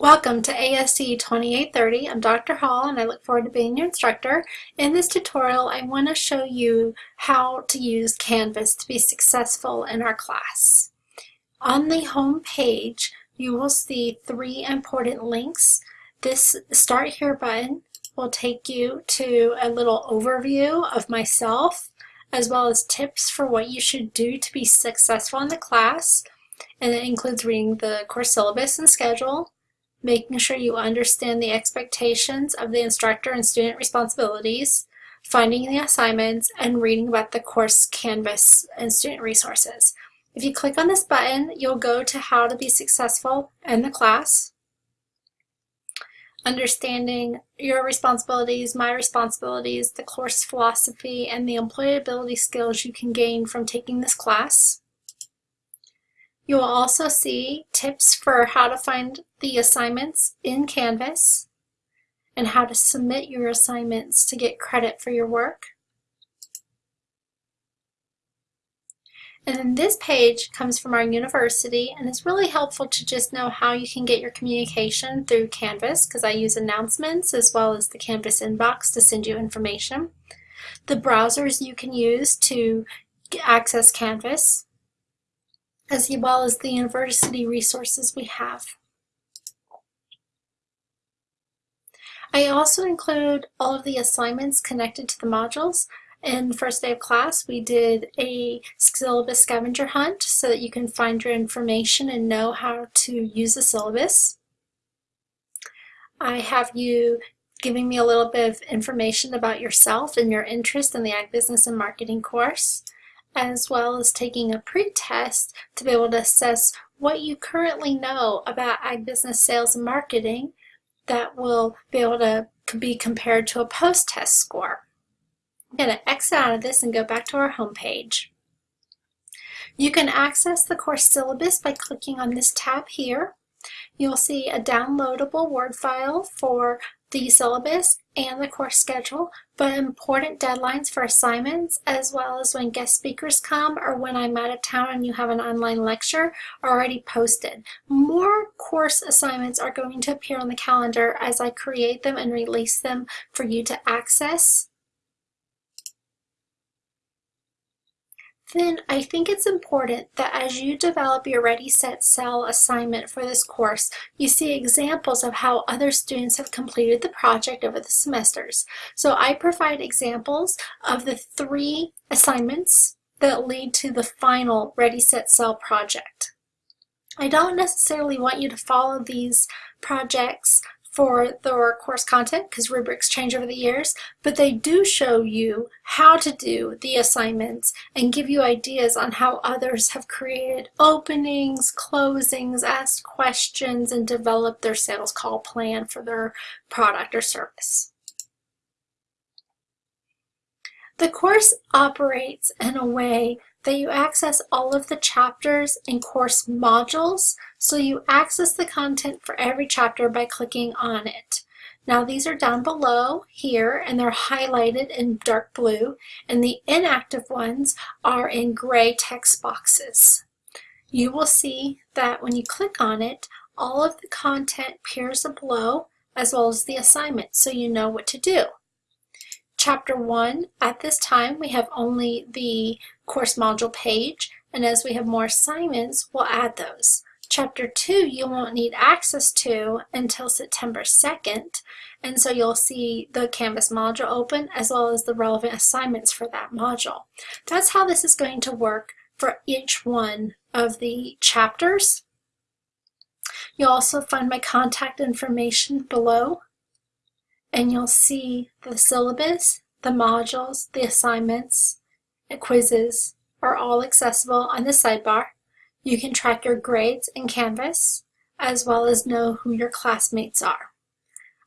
Welcome to ASC 2830. I'm Dr. Hall and I look forward to being your instructor. In this tutorial, I want to show you how to use Canvas to be successful in our class. On the home page, you will see three important links. This Start Here button will take you to a little overview of myself, as well as tips for what you should do to be successful in the class. And it includes reading the course syllabus and schedule, making sure you understand the expectations of the instructor and student responsibilities, finding the assignments, and reading about the course Canvas and student resources. If you click on this button, you'll go to how to be successful in the class, understanding your responsibilities, my responsibilities, the course philosophy, and the employability skills you can gain from taking this class. You will also see tips for how to find the assignments in Canvas and how to submit your assignments to get credit for your work. And then this page comes from our university and it's really helpful to just know how you can get your communication through Canvas because I use announcements as well as the Canvas inbox to send you information. The browsers you can use to access Canvas as well as the university resources we have. I also include all of the assignments connected to the modules. In first day of class, we did a syllabus scavenger hunt so that you can find your information and know how to use the syllabus. I have you giving me a little bit of information about yourself and your interest in the Ag Business and Marketing course as well as taking a pre-test to be able to assess what you currently know about ag business sales and marketing that will be able to be compared to a post-test score. I'm going to exit out of this and go back to our home page. You can access the course syllabus by clicking on this tab here. You'll see a downloadable Word file for the syllabus and the course schedule, but important deadlines for assignments, as well as when guest speakers come or when I'm out of town and you have an online lecture, are already posted. More course assignments are going to appear on the calendar as I create them and release them for you to access. Then I think it's important that as you develop your Ready, Set, Sell assignment for this course, you see examples of how other students have completed the project over the semesters. So I provide examples of the three assignments that lead to the final Ready, Set, Sell project. I don't necessarily want you to follow these projects for the course content because rubrics change over the years, but they do show you how to do the assignments and give you ideas on how others have created openings, closings, asked questions, and developed their sales call plan for their product or service. The course operates in a way that you access all of the chapters and course modules, so you access the content for every chapter by clicking on it. Now these are down below here and they're highlighted in dark blue and the inactive ones are in gray text boxes. You will see that when you click on it, all of the content appears below as well as the assignment so you know what to do. Chapter 1, at this time we have only the course module page, and as we have more assignments, we'll add those. Chapter 2 you won't need access to until September 2nd, and so you'll see the Canvas module open as well as the relevant assignments for that module. That's how this is going to work for each one of the chapters. You'll also find my contact information below and you'll see the syllabus, the modules, the assignments, and quizzes are all accessible on the sidebar. You can track your grades in Canvas, as well as know who your classmates are.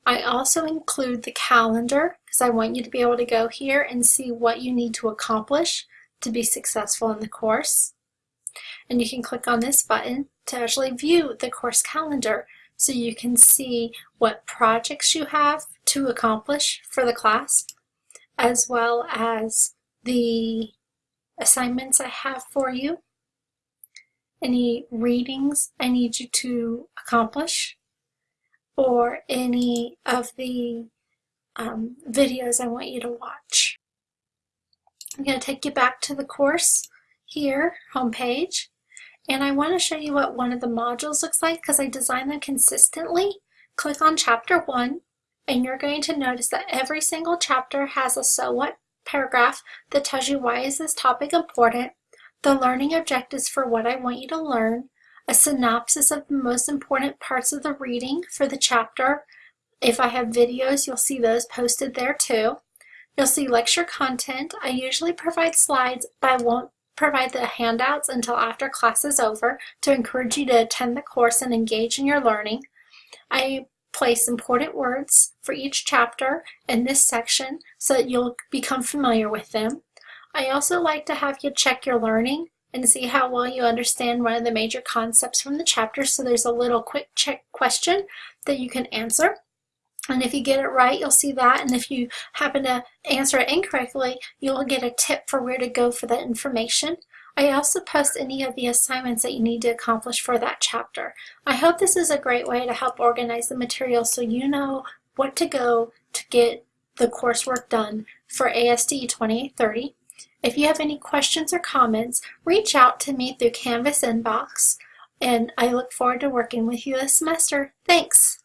I also include the calendar because I want you to be able to go here and see what you need to accomplish to be successful in the course. And you can click on this button to actually view the course calendar so you can see what projects you have to accomplish for the class, as well as the assignments I have for you, any readings I need you to accomplish, or any of the um, videos I want you to watch. I'm going to take you back to the course here, homepage, and I want to show you what one of the modules looks like because I design them consistently. Click on chapter 1 and you're going to notice that every single chapter has a so what paragraph that tells you why is this topic important, the learning objectives for what I want you to learn, a synopsis of the most important parts of the reading for the chapter. If I have videos, you'll see those posted there too. You'll see lecture content. I usually provide slides, but I won't provide the handouts until after class is over to encourage you to attend the course and engage in your learning. I place important words for each chapter in this section so that you'll become familiar with them. I also like to have you check your learning and see how well you understand one of the major concepts from the chapter. So there's a little quick check question that you can answer. And if you get it right, you'll see that. And if you happen to answer it incorrectly, you'll get a tip for where to go for that information. I also post any of the assignments that you need to accomplish for that chapter. I hope this is a great way to help organize the material so you know what to go to get the coursework done for ASD 2830. If you have any questions or comments, reach out to me through Canvas inbox, and I look forward to working with you this semester. Thanks!